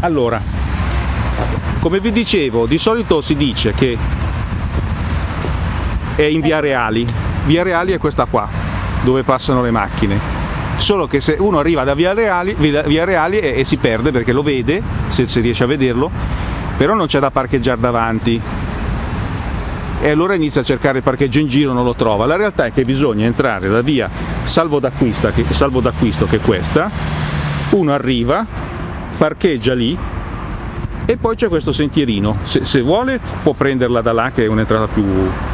Allora, come vi dicevo, di solito si dice che è in via Reali. Via Reali è questa qua, dove passano le macchine. Solo che se uno arriva da via Reali, via, Reali e, e, si perde perché lo vede, se, se riesce a vederlo, però non c'è da parcheggiare davanti. E allora inizia a cercare parcheggio in giro, non lo trova. La realtà è che bisogna entrare da via Salvo d'Acquisto, che, Salvo d'Acquisto, che è questa, uno arriva, parcheggia lì e poi c'è questo sentierino, se, se, vuole può prenderla da là che è un'entrata più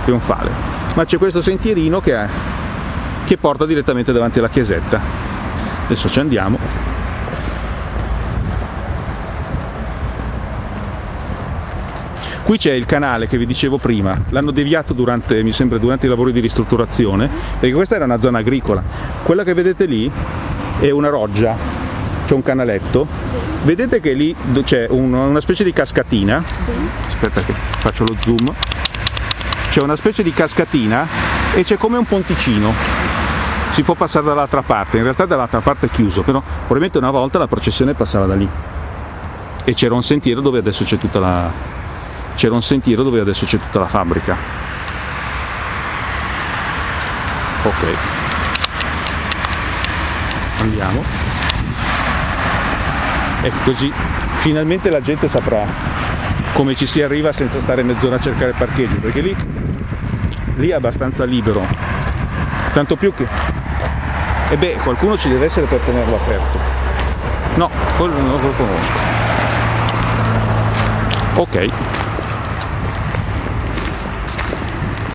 trionfale, ma c'è questo sentierino che, è, che porta direttamente davanti alla chiesetta. Adesso ci andiamo. Qui c'è il canale che vi dicevo prima, l'hanno deviato durante, mi sembra, durante i lavori di ristrutturazione, perché questa era una zona agricola. Quella che vedete lì è una roggia, c'è un canaletto, sì. vedete che lì c'è una specie di cascatina, sì. aspetta che faccio lo zoom, c'è una specie di cascatina e c'è come un ponticino, si può passare dall'altra parte, in realtà dall'altra parte è chiuso, però probabilmente una volta la processione passava da lì e c'era un sentiero dove adesso c'è tutta la, c'era un sentiero dove adesso c'è tutta la fabbrica. Ok. Andiamo. Ecco così finalmente la gente saprà come ci si arriva senza stare mezz'ora a cercare parcheggio, perché lì, lì è abbastanza libero. Tanto più che... E beh, qualcuno ci deve essere per tenerlo aperto. No, quello non lo conosco. Ok.